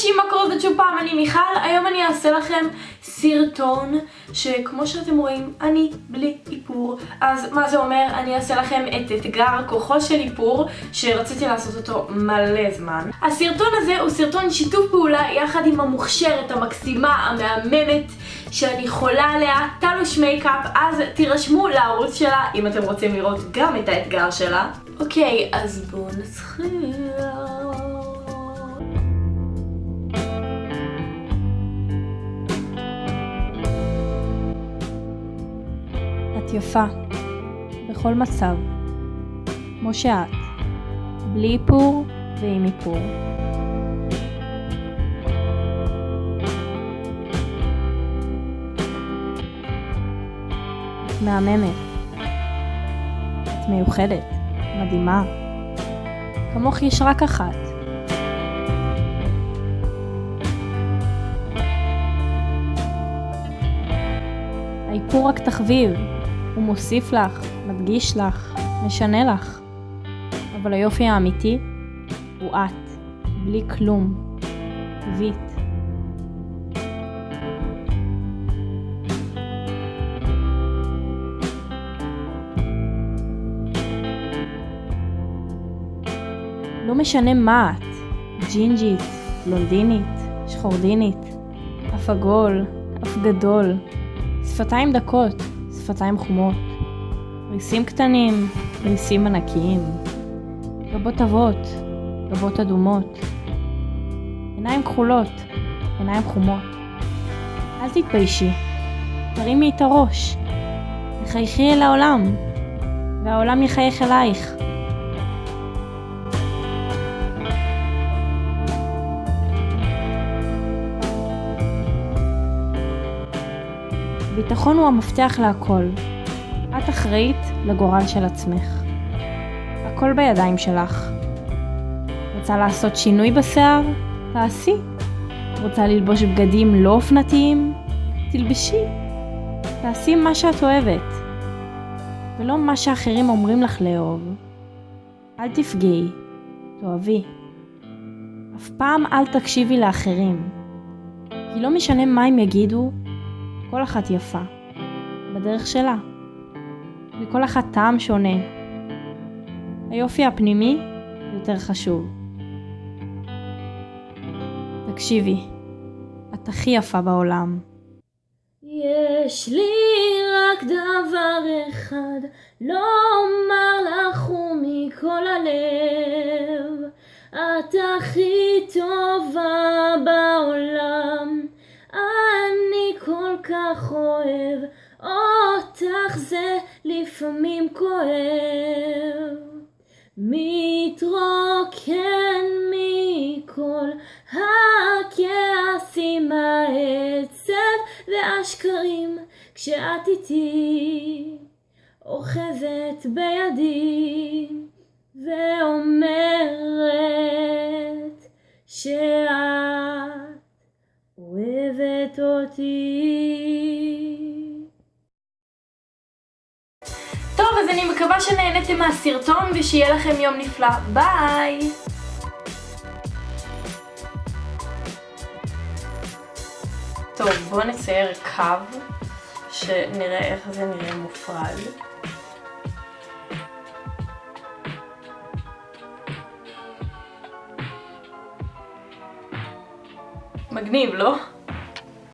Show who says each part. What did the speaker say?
Speaker 1: אנשים, מה קורה זאת שוב פעם? אני מיכל, היום אני אעשה לכם סרטון שכמו שאתם רואים, אני בלי איפור. אז מה זה אומר? אני אעשה לכם את אתגר כוחו של איפור שרציתי לעשות אותו מלא זמן. הסרטון הזה הוא סרטון שיתוף פעולה יחד עם המוכשרת, המקסימה, המהממת שאני חולה עליה, טלוש מייקאפ, אז תירשמו לערוץ שלה אם אתם רוצים לראות גם את האתגר שלה. אוקיי, אז בואו נתחיל.
Speaker 2: יפה, בכל מצב, כמו שאת, בלי איפור ועם איפור. את מהממת, את מיוחדת, מדהימה. כמוך יש רק אחת. האיפור רק תחביב, הוא מוסיף לך, מדגיש לך, משנה לך. אבל היופי האמיתי הוא את, בלי כלום, טבעית. לא משנה מה את, ג'ינג'ית, בלונדינית, שחורדינית, אף עגול, אף גדול, שפתיים דקות, שפתיים חומות, ריסים קטנים, ריסים ענקיים, גבות עבות, גבות אדומות, עיניים כחולות, עיניים חומות. אל תתביישי, תרימי את הראש, תחייכי אל העולם, והעולם יחייך אלייך. ביטחון הוא המפתח להכל. את אחראית לגורל של עצמך. הכל בידיים שלך. רוצה לעשות שינוי בשיער? תעשי. רוצה ללבוש בגדים לא אופנתיים? תלבשי. תעשי מה שאת אוהבת. ולא מה שאחרים אומרים לך לאהוב. אל תפגעי, תאהבי. אף פעם אל תקשיבי לאחרים. כי לא משנה מה הם יגידו, כל אחת יפה, בדרך שלה. לכל אחת טעם שונה. היופי הפנימי יותר חשוב. תקשיבי, את הכי יפה בעולם.
Speaker 1: יש לי רק דבר אחד לומר לך ומכל הלב את הכי טובה כך אוהב אותך זה לפעמים כואב. מתרוקן מכל הכעסים העצב והשקרים כשאת איתי אוחזת בידי אותי. טוב, אז אני מקווה שנהנתם מהסרטון ושיהיה לכם יום נפלא. ביי! טוב, בואו נצייר קו, שנראה איך זה נראה מופרד. מגניב, לא?